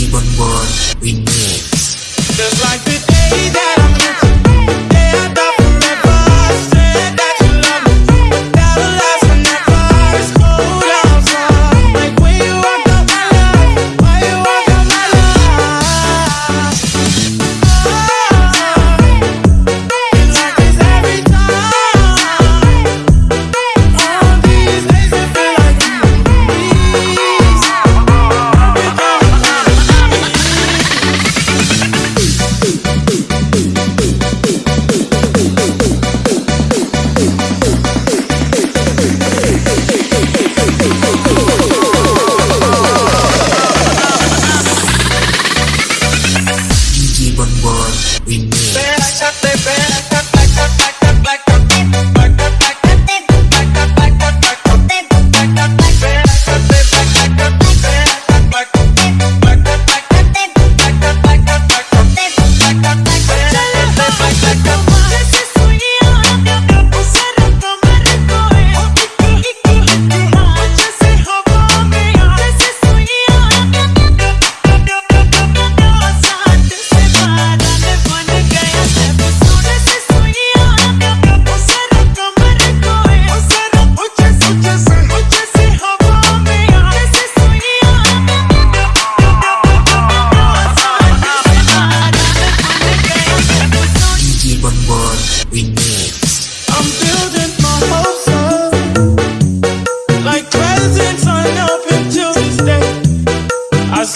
DJ Bon we Remix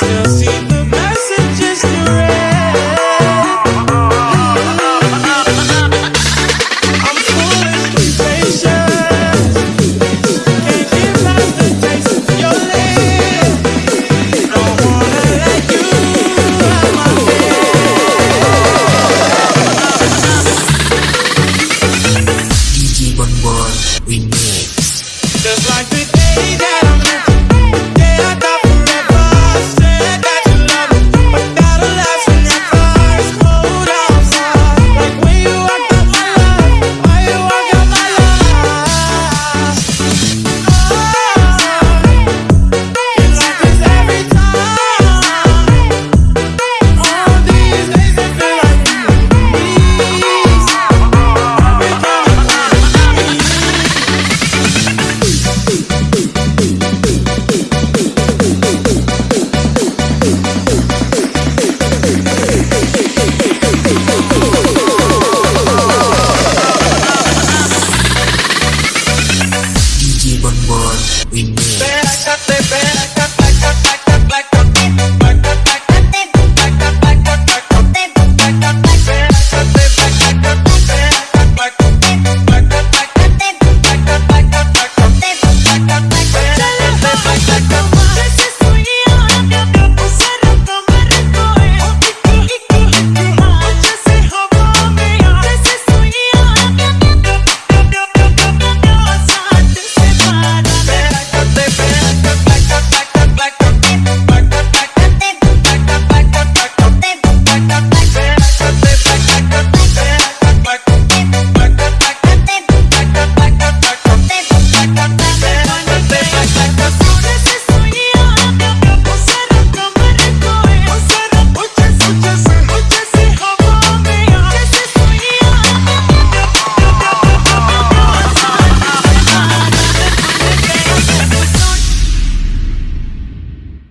ser assim.